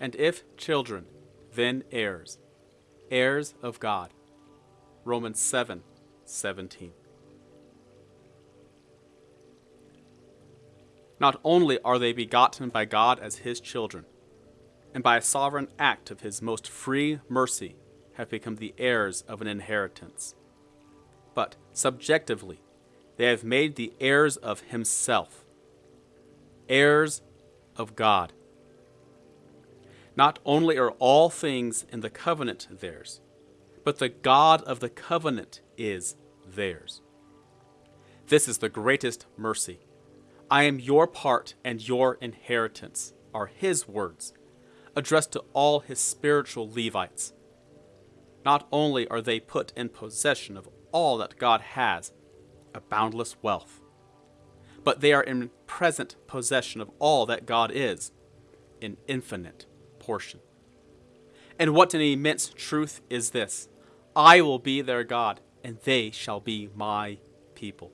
and if children, then heirs, heirs of God. Romans 7 17. Not only are they begotten by God as his children, and by a sovereign act of his most free mercy have become the heirs of an inheritance, but subjectively they have made the heirs of himself, heirs of God. Not only are all things in the covenant theirs, but the God of the covenant is theirs. This is the greatest mercy. I am your part and your inheritance, are his words, addressed to all his spiritual Levites. Not only are they put in possession of all that God has, a boundless wealth, but they are in present possession of all that God is, an infinite portion. And what an immense truth is this I will be their God, and they shall be my people.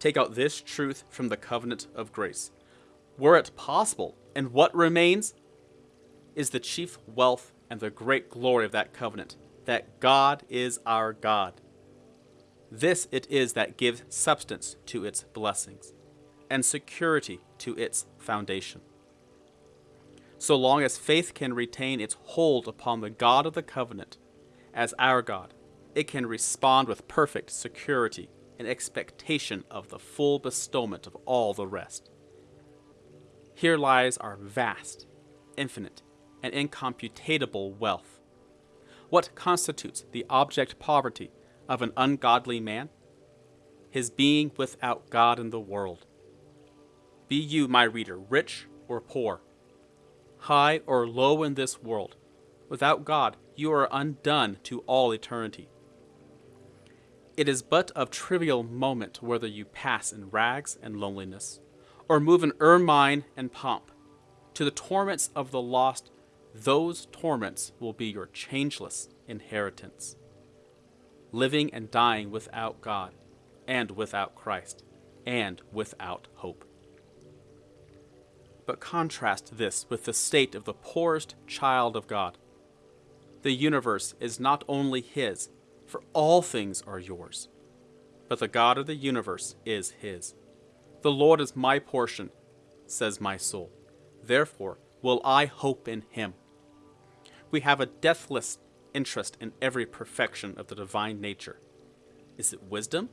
Take out this truth from the covenant of grace. Were it possible, and what remains is the chief wealth and the great glory of that covenant that God is our God. This it is that gives substance to its blessings and security to its foundation. So long as faith can retain its hold upon the God of the covenant as our God, it can respond with perfect security in expectation of the full bestowment of all the rest. Here lies our vast, infinite, and incomputable wealth. What constitutes the object poverty of an ungodly man? His being without God in the world. Be you, my reader, rich or poor, high or low in this world, without God you are undone to all eternity. It is but of trivial moment whether you pass in rags and loneliness, or move in ermine and pomp. To the torments of the lost, those torments will be your changeless inheritance. Living and dying without God, and without Christ, and without hope. But contrast this with the state of the poorest child of God. The universe is not only His, for all things are yours. But the God of the universe is his. The Lord is my portion, says my soul. Therefore will I hope in him. We have a deathless interest in every perfection of the divine nature. Is it wisdom?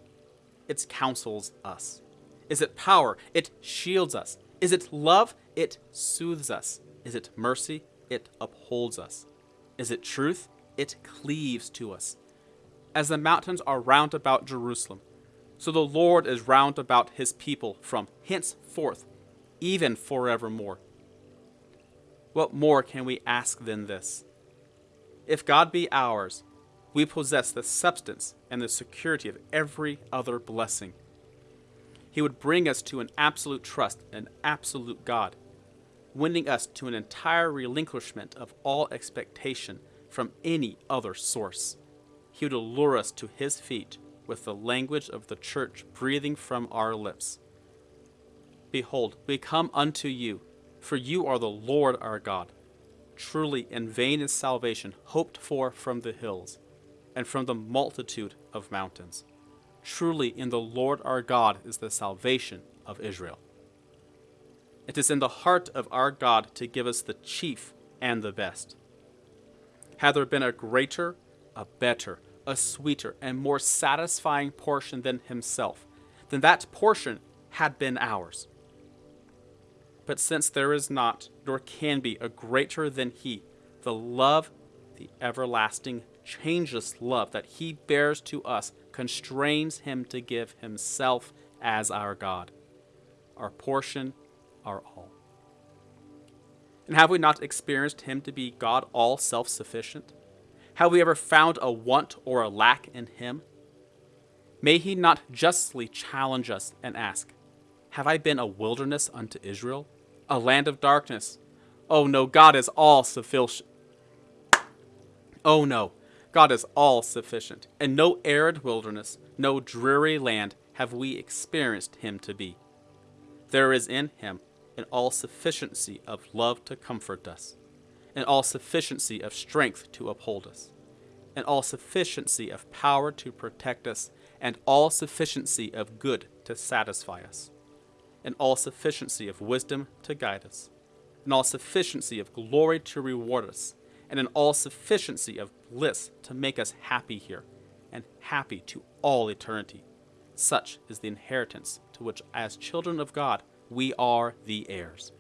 It counsels us. Is it power? It shields us. Is it love? It soothes us. Is it mercy? It upholds us. Is it truth? It cleaves to us as the mountains are round about Jerusalem. So the Lord is round about his people from henceforth, even forevermore. What more can we ask than this? If God be ours, we possess the substance and the security of every other blessing. He would bring us to an absolute trust an absolute God, winning us to an entire relinquishment of all expectation from any other source he would allure us to his feet with the language of the church breathing from our lips. Behold, we come unto you, for you are the Lord our God. Truly, in vain is salvation hoped for from the hills, and from the multitude of mountains. Truly, in the Lord our God is the salvation of Israel. It is in the heart of our God to give us the chief and the best. Had there been a greater, a better, a sweeter and more satisfying portion than himself, then that portion had been ours. But since there is not, nor can be, a greater than he, the love, the everlasting, changeless love that he bears to us constrains him to give himself as our God, our portion, our all. And have we not experienced him to be God all self sufficient? Have we ever found a want or a lack in him? May he not justly challenge us and ask, Have I been a wilderness unto Israel, a land of darkness? Oh no, God is all sufficient. Oh no, God is all sufficient, and no arid wilderness, no dreary land have we experienced him to be. There is in him an all sufficiency of love to comfort us, an all sufficiency of strength to uphold us, an all sufficiency of power to protect us, and all sufficiency of good to satisfy us, an all sufficiency of wisdom to guide us, an all sufficiency of glory to reward us, and an all sufficiency of bliss to make us happy here, and happy to all eternity. Such is the inheritance to which, as children of God, we are the heirs.